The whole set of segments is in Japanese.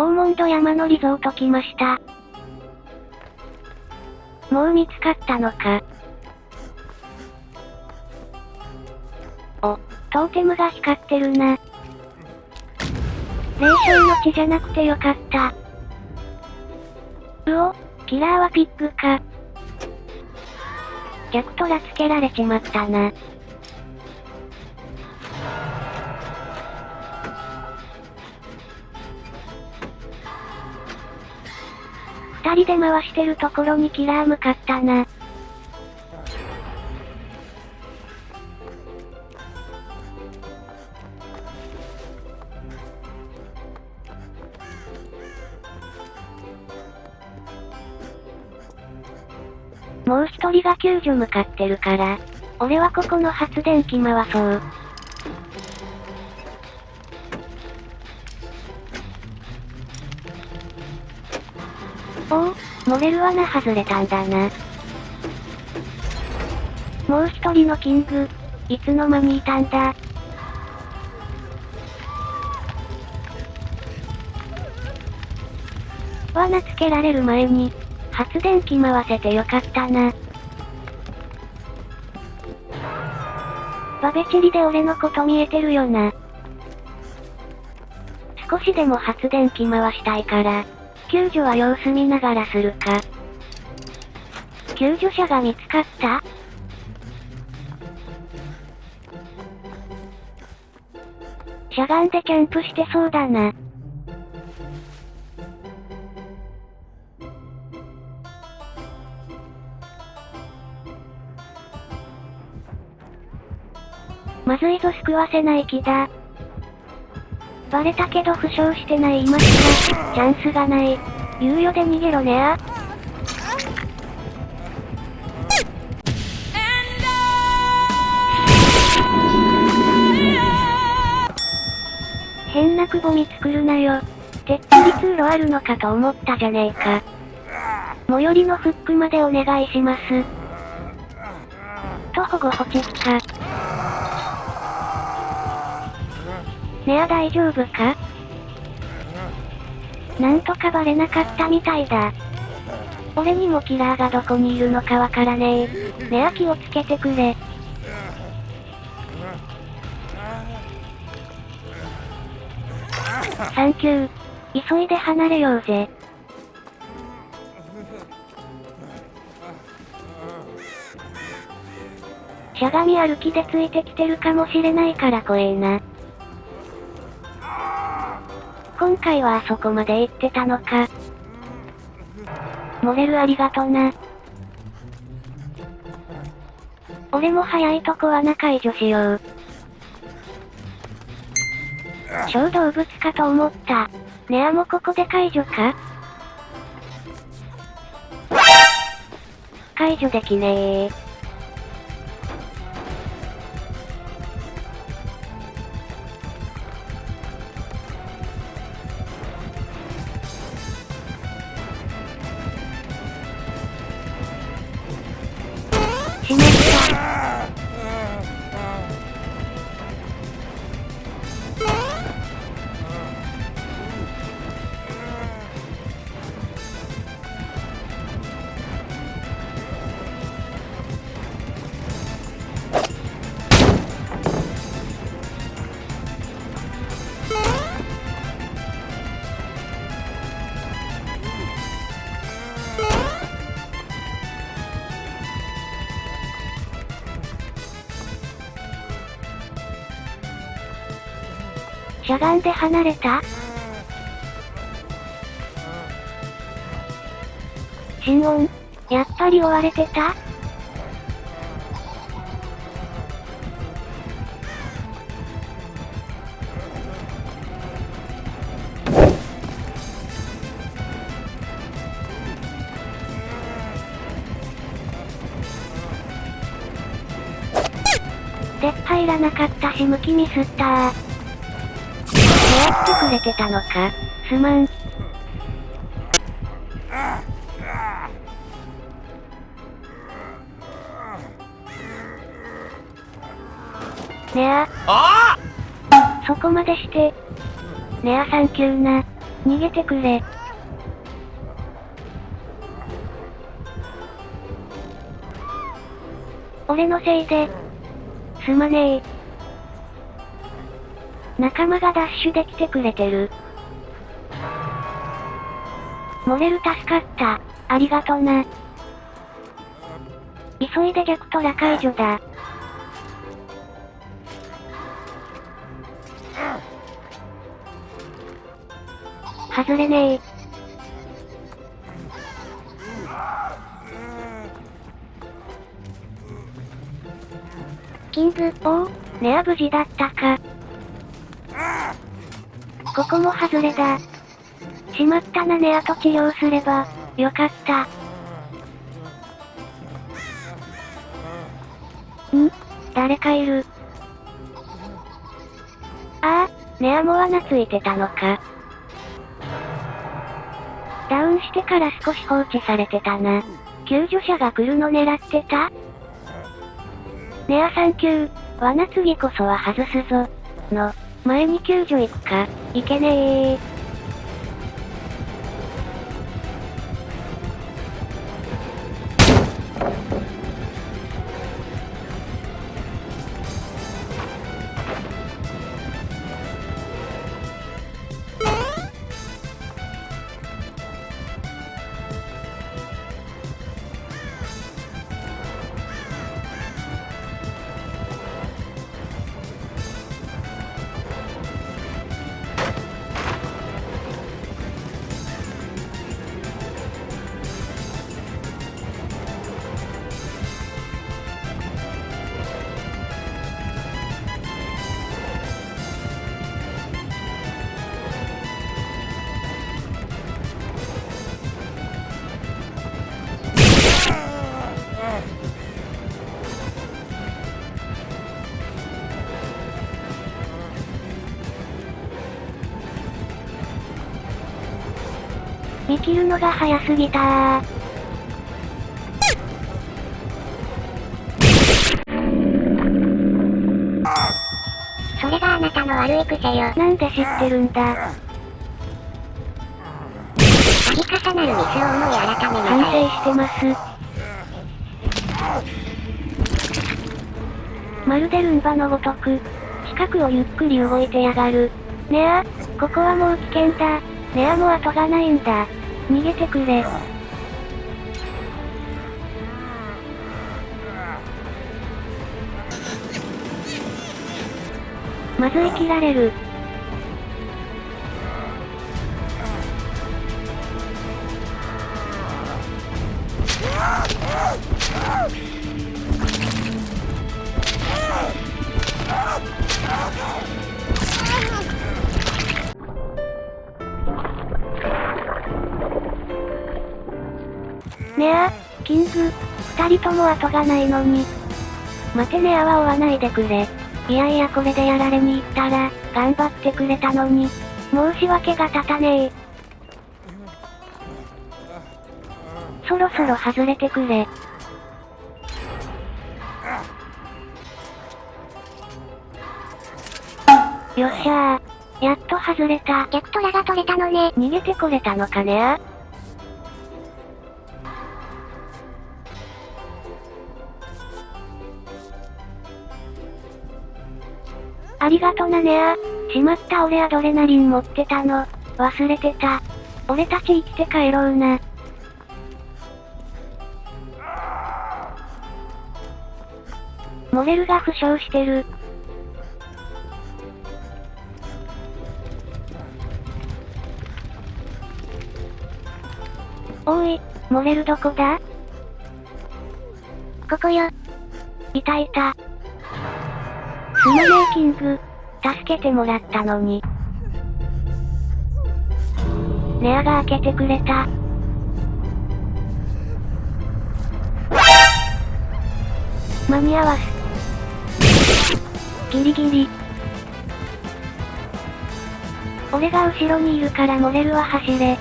オーモンド山のリゾート来ました。もう見つかったのか。お、トーテムが光ってるな。霊障の血じゃなくてよかった。うお、キラーはピッグか。逆トラつけられちまったな。二人で回してるところにキラー向かったな。もう一人が救助向かってるから、俺はここの発電機回そう。おお、モレル罠外れたんだな。もう一人のキング、いつの間にいたんだ。罠つけられる前に、発電機回せてよかったな。バベチリで俺のこと見えてるよな。少しでも発電機回したいから、救助は様子見ながらするか。救助者が見つかった？しゃがんでキャンプしてそうだな。まずいぞ救わせない気だ。バレたけど負傷してない今しか、チャンスがない。猶予で逃げろねあ。変なくぼみ作るなよ。てっきり通路あるのかと思ったじゃねえか。最寄りのフックまでお願いします。と保護ホチキか。ねあ大丈夫か？なんとかバレなかったみたいだ。俺にもキラーがどこにいるのかわからねえ。ねあ気をつけてくれ。サンキュー。急いで離れようぜ。しゃがみ歩きでついてきてるかもしれないから怖えな。今回はあそこまで行ってたのか。モレルありがとな。俺も早いとこ穴解除しよう。小動物かと思った。ネアもここで解除か？解除できねえ。しまった。しゃがんで離れた？心音。やっぱり追われてた？でっ入らなかった。し向きミスった。ー。れてたのか？すまん。ねあ。あそこまでして。ねあサンキューな。逃げてくれ。俺のせいで。すまねえ。仲間がダッシュできてくれてる。モレル助かった。ありがとな。急いで逆トラ解除だ。外れねえ。キング、おお、ネア無事だったか。ここも外れだ。しまったなネアと治療すれば、よかった。ん？誰かいる。ああ、ネアも罠ついてたのか。ダウンしてから少し放置されてたな。救助者が来るの狙ってた？ネアサンキュー、罠次こそは外すぞ。の、前に救助行くか、いけねえ見切るのが早すぎたー。それがあなたの悪い癖よ。なんで知ってるんだ。度重なるミスを思い改めな。反省してます。まるでルンバのごとく、近くをゆっくり動いてやがる。ねあ、ここはもう危険だ。ねあもう後がないんだ。逃げてくれ。まず生きられる。ねあ、キング、二人とも後がないのに。待てねあは追わないでくれ。いやいやこれでやられに行ったら、頑張ってくれたのに。申し訳が立たねえ。そろそろ外れてくれ。よっしゃー。やっと外れた。逆トラが取れたのね。逃げてこれたのかねあありがとなねあ。しまった俺アドレナリン持ってたの。忘れてた。俺たち生きて帰ろうな。モレルが負傷してる。おい、モレルどこだ？ここよ。いたいた。スマネーキング、助けてもらったのに。ネアが開けてくれた。間に合わす。ギリギリ。俺が後ろにいるからモレルは走れ。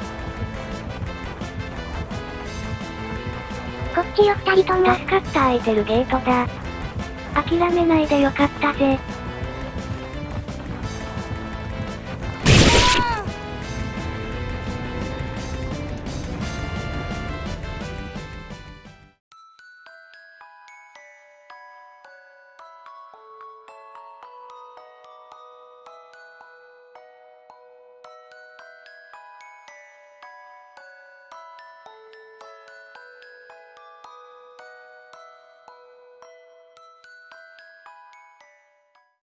こっちよ二人とも。助かった空いてるゲートだ。諦めないでよかったぜ。